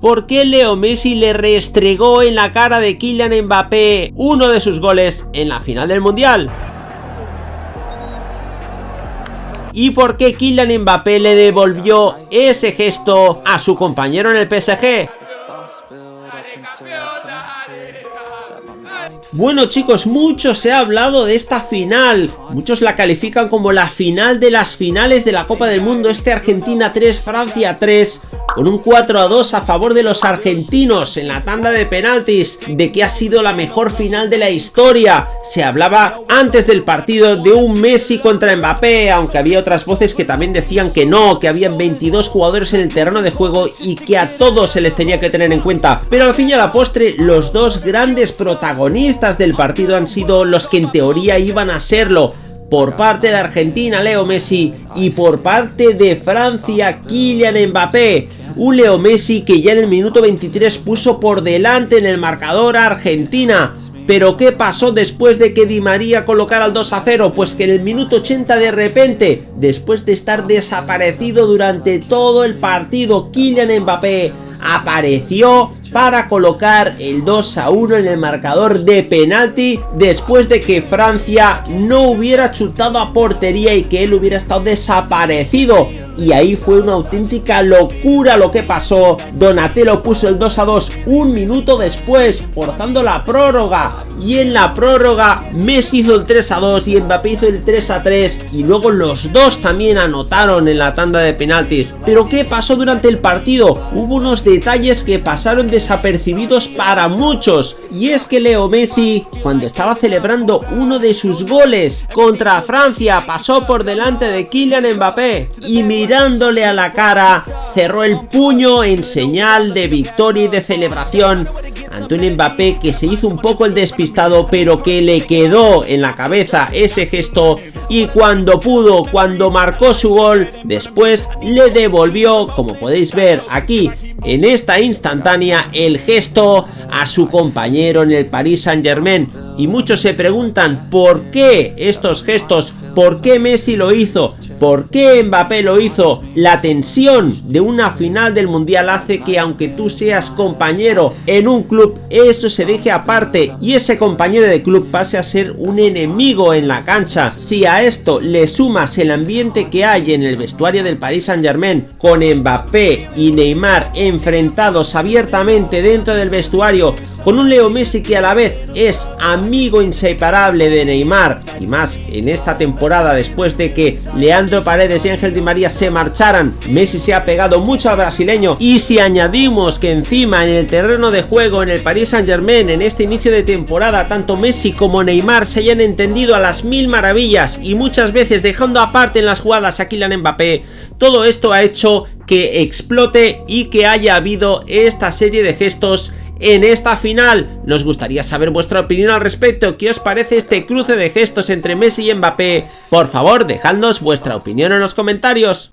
¿Por qué Leo Messi le restregó en la cara de Kylian Mbappé uno de sus goles en la final del Mundial? ¿Y por qué Kylian Mbappé le devolvió ese gesto a su compañero en el PSG? Bueno chicos, mucho se ha hablado de esta final, muchos la califican como la final de las finales de la Copa del Mundo, este Argentina 3, Francia 3, con un 4 a 2 a favor de los argentinos en la tanda de penaltis, de que ha sido la mejor final de la historia. Se hablaba antes del partido de un Messi contra Mbappé, aunque había otras voces que también decían que no, que habían 22 jugadores en el terreno de juego y que a todos se les tenía que tener en cuenta. Pero al fin y a la postre, los dos grandes protagonistas del partido han sido los que en teoría iban a serlo por parte de Argentina Leo Messi y por parte de Francia Kylian Mbappé. Un Leo Messi que ya en el minuto 23 puso por delante en el marcador a Argentina. Pero ¿qué pasó después de que Di María colocara el 2 a 0? Pues que en el minuto 80 de repente, después de estar desaparecido durante todo el partido, Kylian Mbappé apareció para colocar el 2 a 1 en el marcador de penalti después de que Francia no hubiera chutado a portería y que él hubiera estado desaparecido y ahí fue una auténtica locura lo que pasó. Donatello puso el 2 a 2 un minuto después, forzando la prórroga. Y en la prórroga, Messi hizo el 3 a 2 y Mbappé hizo el 3 a 3. Y luego los dos también anotaron en la tanda de penaltis. Pero ¿qué pasó durante el partido? Hubo unos detalles que pasaron desapercibidos para muchos. Y es que Leo Messi, cuando estaba celebrando uno de sus goles contra Francia, pasó por delante de Kylian Mbappé. Y mirándole a la cara, cerró el puño en señal de victoria y de celebración ante un Mbappé que se hizo un poco el despistado pero que le quedó en la cabeza ese gesto y cuando pudo, cuando marcó su gol, después le devolvió, como podéis ver aquí en esta instantánea, el gesto a su compañero en el Paris Saint Germain. Y muchos se preguntan por qué estos gestos, por qué Messi lo hizo, ¿Por qué Mbappé lo hizo? La tensión de una final del Mundial hace que aunque tú seas compañero en un club, eso se deje aparte y ese compañero de club pase a ser un enemigo en la cancha. Si a esto le sumas el ambiente que hay en el vestuario del Paris Saint Germain, con Mbappé y Neymar enfrentados abiertamente dentro del vestuario, con un Leo Messi que a la vez es amigo inseparable de Neymar, y más en esta temporada después de que le han Paredes y Ángel Di María se marcharan, Messi se ha pegado mucho al brasileño. Y si añadimos que encima en el terreno de juego en el Paris Saint Germain en este inicio de temporada tanto Messi como Neymar se hayan entendido a las mil maravillas y muchas veces dejando aparte en las jugadas a Kylian Mbappé, todo esto ha hecho que explote y que haya habido esta serie de gestos en esta final. Nos gustaría saber vuestra opinión al respecto. ¿Qué os parece este cruce de gestos entre Messi y Mbappé? Por favor, dejadnos vuestra opinión en los comentarios.